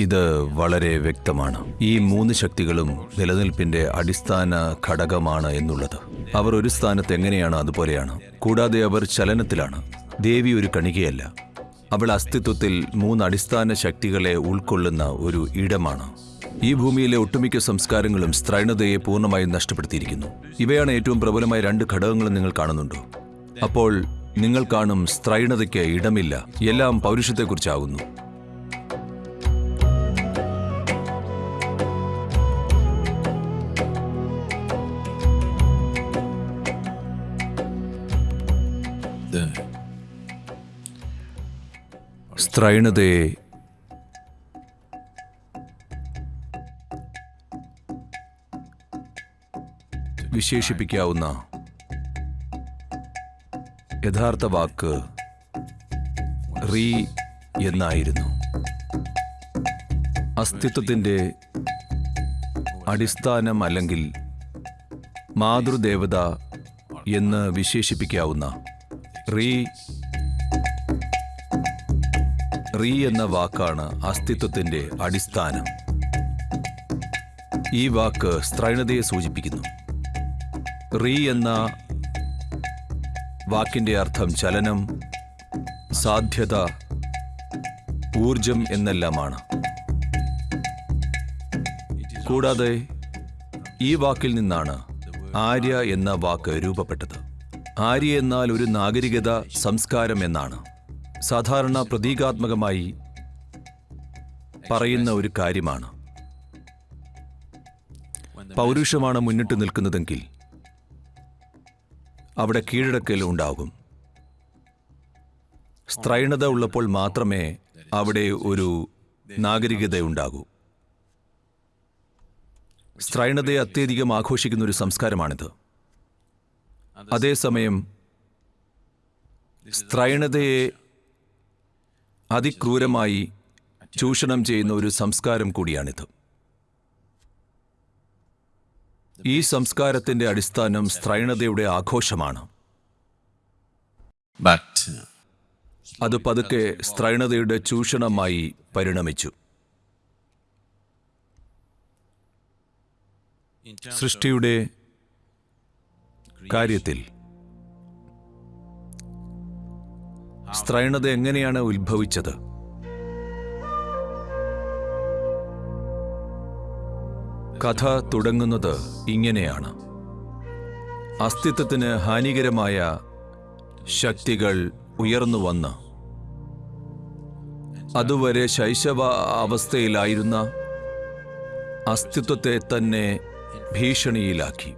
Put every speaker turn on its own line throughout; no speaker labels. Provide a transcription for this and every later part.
ഇത് വളരെ വ്യക്തമാണ്. ഈ മൂന്ന് ശക്തികളും നിലനിൽപ്പിന്റെ അടിസ്ഥാന ഘടകമാണ് എന്നുള്ളത്. അവർ ഒരു സ്ഥാനത്ത് എങ്ങനെയാണ് അതുപോലെയാണ്. കൂടാതെ അവർ ചലനത്തിലാണ്. ദേവി ഒരു കണികയല്ല. അവൾ അസ്തിത്വത്തിൽ മൂന്ന് അടിസ്ഥാന ശക്തികളെ ഉൾക്കൊള്ളുന്ന ഒരു ഇടമാണ്. ഈ ഭൂമിയിലെ ഒട്ടുമിക്ക സംസ്കാരങ്ങളും സ്ത്രൈണതയെ പൂർണമായും നഷ്ടപ്പെടുത്തിയിരിക്കുന്നു. ഇവയാണ് ഏറ്റവും പ്രബലമായ രണ്ട് ഘടകങ്ങളും നിങ്ങൾ കാണുന്നുണ്ടോ? അപ്പോൾ നിങ്ങൾ കാണും സ്ത്രൈണതയ്ക്ക് ഇടമില്ല. എല്ലാം പൗരുഷത്തെക്കുറിച്ചാകുന്നു. സ്ത്രൈണതയെ വിശേഷിപ്പിക്കാവുന്ന യഥാർത്ഥ വാക്ക് റീ എന്നായിരുന്നു. അസ്തിത്വത്തിന്റെ അടിസ്ഥാനം അല്ലെങ്കിൽ മാതൃദേവത എന്ന് വിശേഷിപ്പിക്കാവുന്ന റീ റീ എന്ന വാക്കാണ് അസ്തിത്വത്തിന്റെ അടിസ്ഥാനം. ഈ വാക്ക് സ്ത്രൈണതയെ സൂചിപ്പിക്കുന്നു. റീ എന്ന വാക്കിന്റെ അർത്ഥം ചലനം സാധ്യത ഊർജം എന്നെല്ലാമാണ്. കൂടാതെ ഈ വാക്കിൽ നിന്നാണ് ആര്യ എന്ന വാക്ക് രൂപപ്പെട്ടത്. ആര്യ എന്നാൽ ഒരു നാഗരികത സംസ്കാരം എന്നാണ്. സാധാരണ പ്രതീകാത്മകമായി പറയുന്ന ഒരു കാര്യമാണ്. പൗരുഷമാണ് മുന്നിട്ട് നിൽക്കുന്നതെങ്കിൽ അവിടെ കീഴടക്കൽ ഉണ്ടാകും. സ്ത്രൈണത ഉള്ളപ്പോൾ മാത്രമേ അവിടെ ഒരു നാഗരികത ഉണ്ടാകൂ. സ്ത്രൈണതയെ അത്യധികം ആഘോഷിക്കുന്ന ഒരു സംസ്കാരമാണിത്. അതേസമയം സ്ത്രൈണതയെ അതിക്രൂരമായി ചൂഷണം ചെയ്യുന്ന ഒരു സംസ്കാരം കൂടിയാണിത്. ഈ സംസ്കാരത്തിന്റെ അടിസ്ഥാനം സ്ത്രൈണതയുടെ ആഘോഷമാണ്. അത് പതുക്കെ സ്ത്രൈണതയുടെ ചൂഷണമായി പരിണമിച്ചു. സൃഷ്ടിയുടെ കാര്യത്തിൽ സ്ത്രൈണത എങ്ങനെയാണ് ഉത്ഭവിച്ചത്? കഥ തുടങ്ങുന്നത് ഇങ്ങനെയാണ്. അസ്തിത്വത്തിന് ഹാനികരമായ ശക്തികൾ ഉയർന്നു വന്ന്. അതുവരെ ശൈശവ അവസ്ഥയിലായിരുന്ന അസ്തിത്വത്തെ തന്നെ ഭീഷണിയിലാക്കി.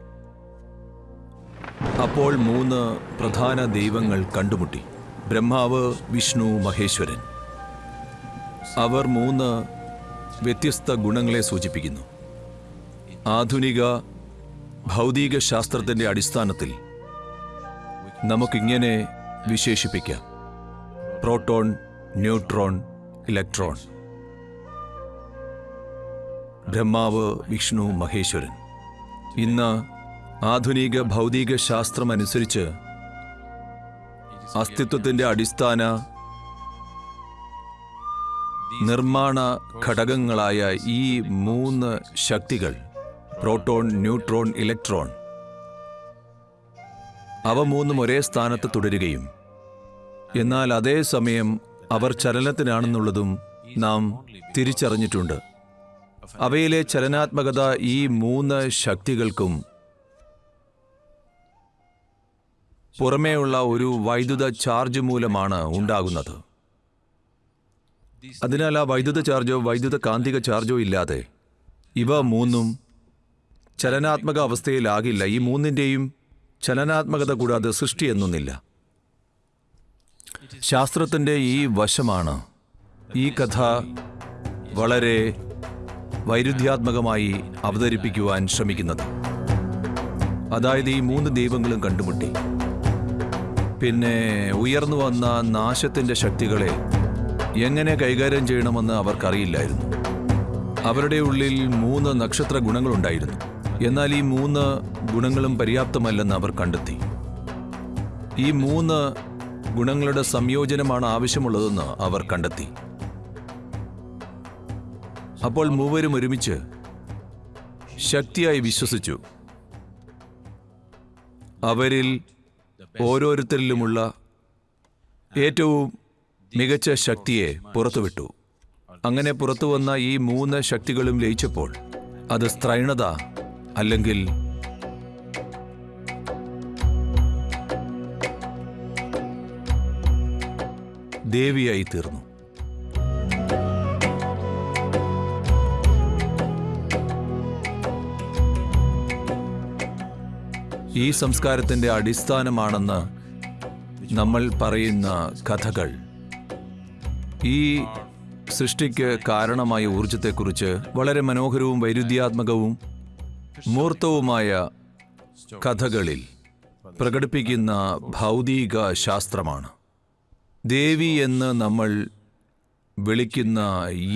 അപ്പോൾ മൂന്ന് പ്രധാന ദൈവങ്ങൾ കണ്ടുമുട്ടി. ബ്രഹ്മാവ് വിഷ്ണു മഹേശ്വരൻ. അവർ മൂന്ന് വ്യത്യസ്ത ഗുണങ്ങളെ സൂചിപ്പിക്കുന്നു. ആധുനിക ഭൗതിക ശാസ്ത്രത്തിന്റെ അടിസ്ഥാനത്തിൽ നമുക്കിങ്ങനെ വിശേഷിപ്പിക്കാം. Proton neutron electron. Brahma Vishnu Maheshwaran. ഇന്ന് ആധുനിക ഭൗതിക ശാസ്ത്രമനുസരിച്ച് അസ്തിത്വത്തിന്റെ അടിസ്ഥാന നിർമ്മാണ ഘടകങ്ങളായ ഈ മൂന്ന് ശക്തികൾ പ്രോട്ടോൺ ന്യൂട്രോൺ ഇലക്ട്രോൺ അവ മൂന്നും ഒരേ സ്ഥാനത്ത് തുടരുകയും. എന്നാൽ അതേ സമയം അവർ ചലനത്തിനാണെന്നുള്ളതും നാം തിരിച്ചറിഞ്ഞിട്ടുണ്ട്. അവയിലെ ചലനാത്മകത ഈ മൂന്ന് ശക്തികൾക്കും പുറമേയുള്ള ഒരു വൈദ്യുത ചാർജ് മൂലമാണ് ഉണ്ടാകുന്നത്. അതിനാൽ ആ വൈദ്യുത ചാർജോ വൈദ്യുത കാന്തിക ചാർജോ ഇല്ലാതെ ഇവ മൂന്നും ചലനാത്മക അവസ്ഥയിലാകില്ല. ഈ മൂന്നിന്റെയും ചലനാത്മകത കൂടാതെ സൃഷ്ടി എന്നൊന്നില്ല. ശാസ്ത്രത്തിന്റെ ഈ വശമാണ് ഈ കഥ വളരെ വൈരുദ്ധ്യാത്മകമായി അവതരിപ്പിക്കുവാൻ ശ്രമിക്കുന്നത്. അതായത് ഈ മൂന്ന് ദൈവങ്ങളും കണ്ടുമുട്ടി. പിന്നെ ഉയർന്നു വന്ന നാശത്തിന്റെ ശക്തികളെ എങ്ങനെ കൈകാര്യം ചെയ്യണമെന്ന് അവർക്കറിയില്ലായിരുന്നു. അവരുടെ ഉള്ളിൽ മൂന്ന് നക്ഷത്ര ഗുണങ്ങളുണ്ടായിരുന്നു എന്നാൽ ഈ മൂന്ന് ഗുണങ്ങളും പര്യാപ്തമല്ലെന്ന് അവർ കണ്ടെത്തി. ഈ മൂന്ന് ഗുണങ്ങളുടെ സംയോജനമാണ് ആവശ്യമുള്ളതെന്ന് അവർ കണ്ടെത്തി. അപ്പോൾ മൂവരും ഒരുമിച്ച് ശക്തിയായി വിശ്വസിച്ചു. അവരിൽ ഓരോരുത്തരിലുമുള്ള ഏറ്റവും മികച്ച ശക്തിയെ പുറത്തുവിട്ടു. അങ്ങനെ പുറത്തു വന്ന ഈ മൂന്ന് ശക്തികളും ലയിച്ചപ്പോൾ അത് സ്ത്രൈണത അല്ലെങ്കിൽ ദേവിയായി തീർന്നു. ഈ സംസ്കാരത്തിന്റെ അടിസ്ഥാനമാണെന്ന് നമ്മൾ പറയുന്ന കഥകൾ. ഈ സൃഷ്ടിക്ക് കാരണമായ ഊർജത്തെക്കുറിച്ച് വളരെ മനോഹരവും വൈരുദ്ധ്യാത്മകവും മൂർത്തവുമായ കഥകളിൽ പ്രകടിപ്പിക്കുന്ന ഭൗതിക ശാസ്ത്രമാണ്. ദേവി എന്ന് നമ്മൾ വിളിക്കുന്ന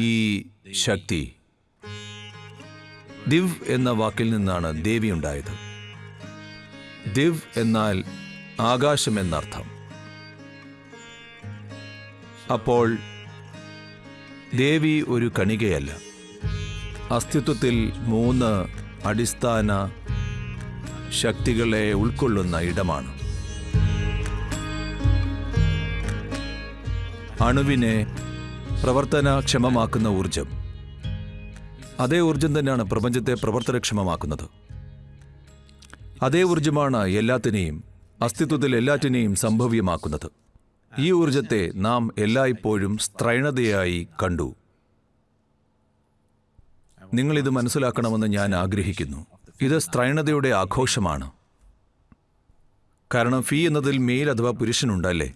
ഈ ശക്തി ദിവ് എന്ന വാക്കിൽ നിന്നാണ് ദേവി ഉണ്ടായത്. ദിവ് എന്നാൽ ആകാശം എന്നർത്ഥം. അപ്പോൾ ദേവി ഒരു കണികയല്ല. അസ്തിത്വത്തിൽ മൂന്ന് അടിസ്ഥാന ശക്തികളെ ഉൾക്കൊള്ളുന്ന ഇടമാണ്. അണുവിനെ പ്രവർത്തനക്ഷമമാക്കുന്ന ഊർജം അതേ ഊർജം തന്നെയാണ് പ്രപഞ്ചത്തെ പ്രവർത്തനക്ഷമമാക്കുന്നത്. അതേ ഊർജമാണ് എല്ലാത്തിനെയും അസ്തിത്വത്തിൽ എല്ലാറ്റിനെയും സംഭവ്യമാക്കുന്നത്. ഈ ഊർജത്തെ നാം എല്ലായ്പ്പോഴും സ്ത്രൈണതയായി കണ്ടു. നിങ്ങളിത് മനസ്സിലാക്കണമെന്ന് ഞാൻ ആഗ്രഹിക്കുന്നു. ഇത് സ്ത്രൈണതയുടെ ആഘോഷമാണ്. കാരണം ഫീ എന്നതിൽ മെയിൽ അഥവാ പുരുഷനുണ്ടല്ലേ?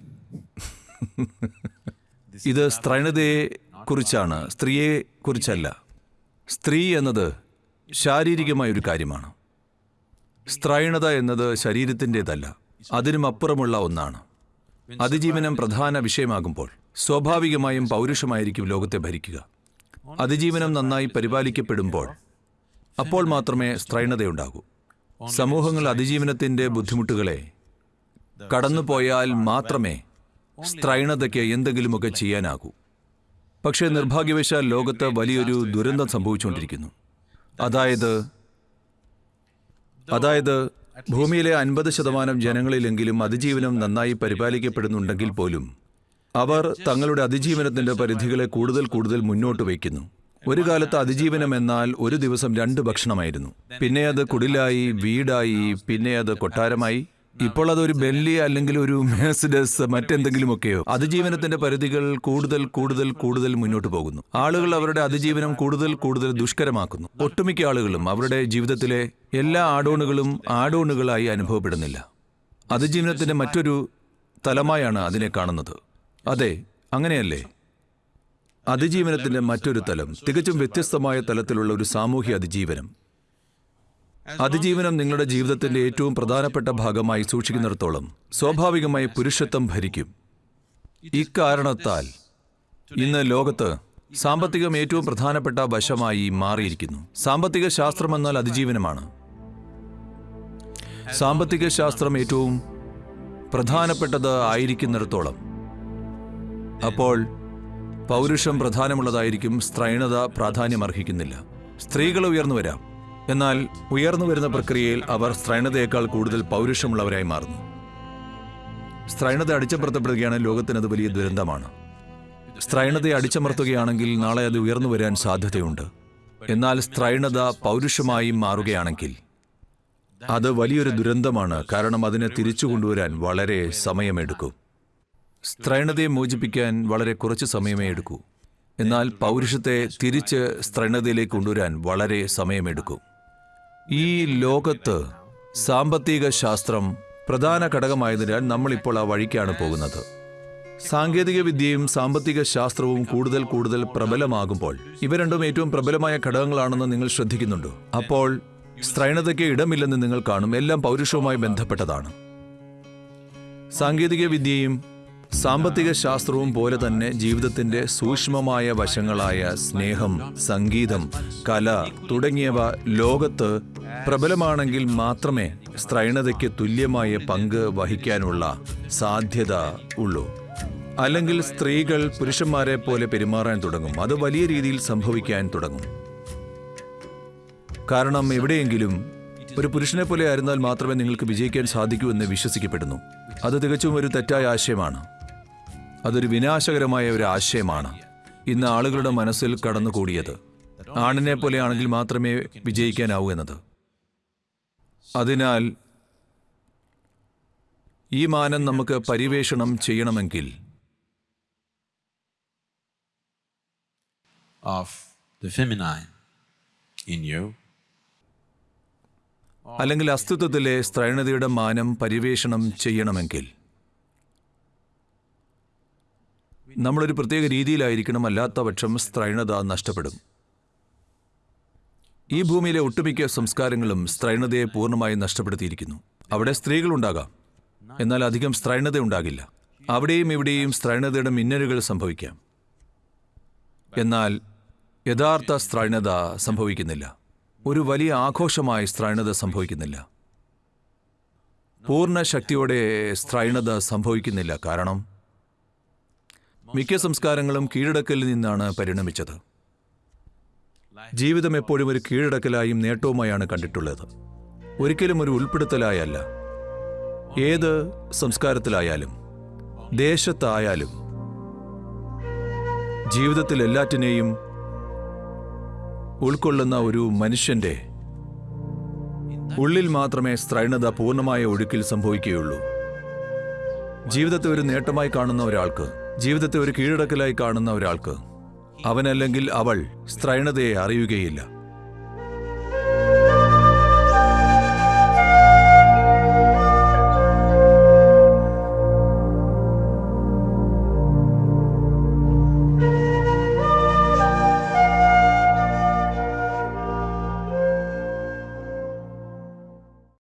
ഇത് സ്ത്രൈണതയെ കുറിച്ചാണ് സ്ത്രീയെ കുറിച്ചല്ല. സ്ത്രീ എന്നത് ശാരീരികമായ ഒരു കാര്യമാണ്. സ്ത്രൈണത എന്നത് ശരീരത്തിന്റെതല്ല അതിനും അപ്പുറമുള്ള ഒന്നാണ്. അതിജീവനം പ്രധാന വിഷയമാകുമ്പോൾ സ്വാഭാവികമായും പൗരുഷമായിരിക്കും ലോകത്തെ ഭരിക്കുക. അതിജീവനം നന്നായി പരിപാലിക്കപ്പെടുമ്പോൾ അപ്പോൾ മാത്രമേ സ്ത്രൈണതയുണ്ടാകൂ. സമൂഹങ്ങൾ അതിജീവനത്തിന്റെ ബുദ്ധിമുട്ടുകളെ കടന്നുപോയാൽ മാത്രമേ സ്ത്രൈണതയ്ക്ക് എന്തെങ്കിലുമൊക്കെ ചെയ്യാനാകൂ. പക്ഷേ നിർഭാഗ്യവശാൽ ലോകത്ത് വലിയൊരു ദുരന്തം സംഭവിച്ചുകൊണ്ടിരിക്കുന്നു. അതായത് അതായത് ഭൂമിയിലെ അൻപത് ശതമാനം ജനങ്ങളിലെങ്കിലും അതിജീവനം നന്നായി പരിപാലിക്കപ്പെടുന്നുണ്ടെങ്കിൽ പോലും അവർ തങ്ങളുടെ അതിജീവനത്തിന്റെ പരിധികളെ കൂടുതൽ കൂടുതൽ മുന്നോട്ട് വയ്ക്കുന്നു. ഒരു കാലത്ത് അതിജീവനം എന്നാൽ ഒരു ദിവസം രണ്ട് ഭക്ഷണമായിരുന്നു. പിന്നെ അത് കുടിലായി വീടായി പിന്നെ അത് കൊട്ടാരമായി ഇപ്പോൾ അതൊരു ബെല്ലി അല്ലെങ്കിൽ ഒരു മേഴ്സിഡസ് മറ്റെന്തെങ്കിലുമൊക്കെയോ അതിജീവനത്തിന്റെ പരിധികൾ കൂടുതൽ കൂടുതൽ കൂടുതൽ മുന്നോട്ട് പോകുന്നു. ആളുകൾ അവരുടെ അതിജീവനം കൂടുതൽ കൂടുതൽ ദുഷ്കരമാക്കുന്നു. ഒട്ടുമിക്ക ആളുകളും അവരുടെ ജീവിതത്തിലെ എല്ലാ ആഡോണുകളും ആഡോണുകളായി അനുഭവപ്പെടുന്നില്ല. അതിജീവനത്തിന്റെ മറ്റൊരു തലമായാണ് അതിനെ കാണുന്നത്. അതെ അങ്ങനെയല്ലേ? അതിജീവനത്തിന്റെ മറ്റൊരു തലം തികച്ചും വ്യത്യസ്തമായ തലത്തിലുള്ള ഒരു സാമൂഹ്യ അതിജീവനം. അതിജീവനം നിങ്ങളുടെ ജീവിതത്തിന്റെ ഏറ്റവും പ്രധാനപ്പെട്ട ഭാഗമായി സൂക്ഷിക്കുന്നിടത്തോളം സ്വാഭാവികമായി പുരുഷത്വം ഭരിക്കും. ഇക്കാരണത്താൽ ഇന്ന് ലോകത്ത് സാമ്പത്തികം ഏറ്റവും പ്രധാനപ്പെട്ട വശമായി മാറിയിരിക്കുന്നു. സാമ്പത്തിക ശാസ്ത്രം എന്നാൽ അതിജീവനമാണ്. സാമ്പത്തിക ശാസ്ത്രം ഏറ്റവും പ്രധാനപ്പെട്ടത് ആയിരിക്കുന്നിടത്തോളം. അപ്പോൾ പൗരുഷം പ്രധാനമുള്ളതായിരിക്കും സ്ത്രൈണത പ്രാധാന്യമർഹിക്കുന്നില്ല. സ്ത്രീകൾ ഉയർന്നു വരാം. എന്നാൽ ഉയർന്നു വരുന്ന പ്രക്രിയയിൽ അവർ സ്ത്രൈണതയേക്കാൾ കൂടുതൽ പൗരുഷമുള്ളവരായി മാറുന്നു. സ്ത്രൈണത അടിച്ചമർത്തപ്പെടുകയാണ് ലോകത്തിനത് വലിയ ദുരന്തമാണ്. സ്ത്രൈണതയെ അടിച്ചമർത്തുകയാണെങ്കിൽ നാളെ അത് ഉയർന്നു വരാൻ സാധ്യതയുണ്ട്. എന്നാൽ സ്ത്രൈണത പൗരുഷമായി മാറുകയാണെങ്കിൽ അത് വലിയൊരു ദുരന്തമാണ്. കാരണം അതിനെ തിരിച്ചു കൊണ്ടുവരാൻ വളരെ സമയമെടുക്കും. സ്ത്രൈണതയെ മോചിപ്പിക്കാൻ വളരെ കുറച്ച് സമയമേ എടുക്കൂ. എന്നാൽ പൗരുഷത്തെ തിരിച്ച് സ്ത്രൈണതയിലേക്ക് കൊണ്ടുവരാൻ വളരെ സമയമെടുക്കും. ഈ ലോകത്ത് സാമ്പത്തിക ശാസ്ത്രം പ്രധാന ഘടകമായതിനാൽ നമ്മളിപ്പോൾ ആ വഴിക്കാണ് പോകുന്നത്. സാങ്കേതിക വിദ്യയും സാമ്പത്തിക ശാസ്ത്രവും കൂടുതൽ കൂടുതൽ പ്രബലമാകുമ്പോൾ ഇവ രണ്ടും ഏറ്റവും പ്രബലമായ ഘടകങ്ങളാണെന്ന് നിങ്ങൾ ശ്രദ്ധിക്കുന്നുണ്ടോ? അപ്പോൾ സ്ത്രൈണതയ്ക്ക് ഇടമില്ലെന്ന് നിങ്ങൾ കാണും. എല്ലാം പൗരുഷവുമായി ബന്ധപ്പെട്ടതാണ്. സാങ്കേതിക വിദ്യയും സാമ്പത്തിക ശാസ്ത്രവും പോലെ തന്നെ ജീവിതത്തിന്റെ സൂക്ഷ്മമായ വശങ്ങളായ സ്നേഹം സംഗീതം കല തുടങ്ങിയവ ലോകത്ത് പ്രബലമാണെങ്കിൽ മാത്രമേ സ്ത്രൈണതയ്ക്ക് തുല്യമായ പങ്ക് വഹിക്കാനുള്ള സാധ്യത ഉള്ളൂ. അല്ലെങ്കിൽ സ്ത്രീകൾ പുരുഷന്മാരെ പോലെ പെരുമാറാൻ തുടങ്ങും. അത് വലിയ രീതിയിൽ സംഭവിക്കാൻ തുടങ്ങും. കാരണം എവിടെയെങ്കിലും ഒരു പുരുഷനെ പോലെ ആയിരുന്നാൽ മാത്രമേ നിങ്ങൾക്ക് വിജയിക്കാൻ സാധിക്കൂ എന്ന് വിശ്വസിക്കപ്പെടുന്നു. അത് തികച്ചും ഒരു തെറ്റായ ആശയമാണ്. അതൊരു വിനാശകരമായ ഒരു ആശയമാണ്. ഇന്ന് ആളുകളുടെ മനസ്സിൽ കടന്നുകൂടിയത്. ആണിനെ പോലെയാണെങ്കിൽ മാത്രമേ വിജയിക്കാനാവൂ എന്നത്. അതിനാൽ ഈ മാനം നമുക്ക് പരിവേഷണം ചെയ്യണമെങ്കിൽ അല്ലെങ്കിൽ അസ്തിത്വത്തിലെ സ്ത്രൈണതയുടെ മാനം പരിവേഷണം ചെയ്യണമെങ്കിൽ നമ്മളൊരു പ്രത്യേക രീതിയിലായിരിക്കണം അല്ലാത്ത പക്ഷം സ്ത്രൈണത നഷ്ടപ്പെടും. ഈ ഭൂമിയിലെ ഒട്ടുമിക്ക സംസ്കാരങ്ങളും സ്ത്രൈണതയെ പൂർണമായും നഷ്ടപ്പെടുത്തിയിരിക്കുന്നു. അവിടെ സ്ത്രീകളുണ്ടാകാം എന്നാൽ അധികം സ്ത്രൈണത ഉണ്ടാകില്ല. അവിടെയും ഇവിടെയും സ്ത്രൈണതയുടെ മിന്നലുകൾ സംഭവിക്കാം. എന്നാൽ യഥാർത്ഥ സ്ത്രൈണത സംഭവിക്കുന്നില്ല. ഒരു വലിയ ആഘോഷമായി സ്ത്രൈണത സംഭവിക്കുന്നില്ല. പൂർണ ശക്തിയോടെ സ്ത്രൈണത സംഭവിക്കുന്നില്ല. കാരണം മിക്ക സംസ്കാരങ്ങളും കീഴടക്കലിൽ നിന്നാണ് പരിണമിച്ചത്. ജീവിതം എപ്പോഴും ഒരു കീഴടക്കലായും നേട്ടവുമായാണ് കണ്ടിട്ടുള്ളത്. ഒരിക്കലും ഒരു ഉൾപ്പെടുത്തലായല്ല. ഏത് സംസ്കാരത്തിലായാലും ദേശത്തായാലും ജീവിതത്തിൽ എല്ലാറ്റിനെയും ഉൾക്കൊള്ളുന്ന ഒരു മനുഷ്യന്റെ ഉള്ളിൽ മാത്രമേ സ്ത്രൈണത പൂർണമായ ഒഴുക്കിൽ സംഭവിക്കുകയുള്ളൂ. ജീവിതത്തെ ഒരു നേട്ടമായി കാണുന്ന ഒരാൾക്ക് ജീവിതത്തെ ഒരു കീഴടക്കലായി കാണുന്ന ഒരാൾക്ക്. അവനല്ലെങ്കിൽ അവൾ സ്ത്രൈണതയെ അറിയുകയില്ല.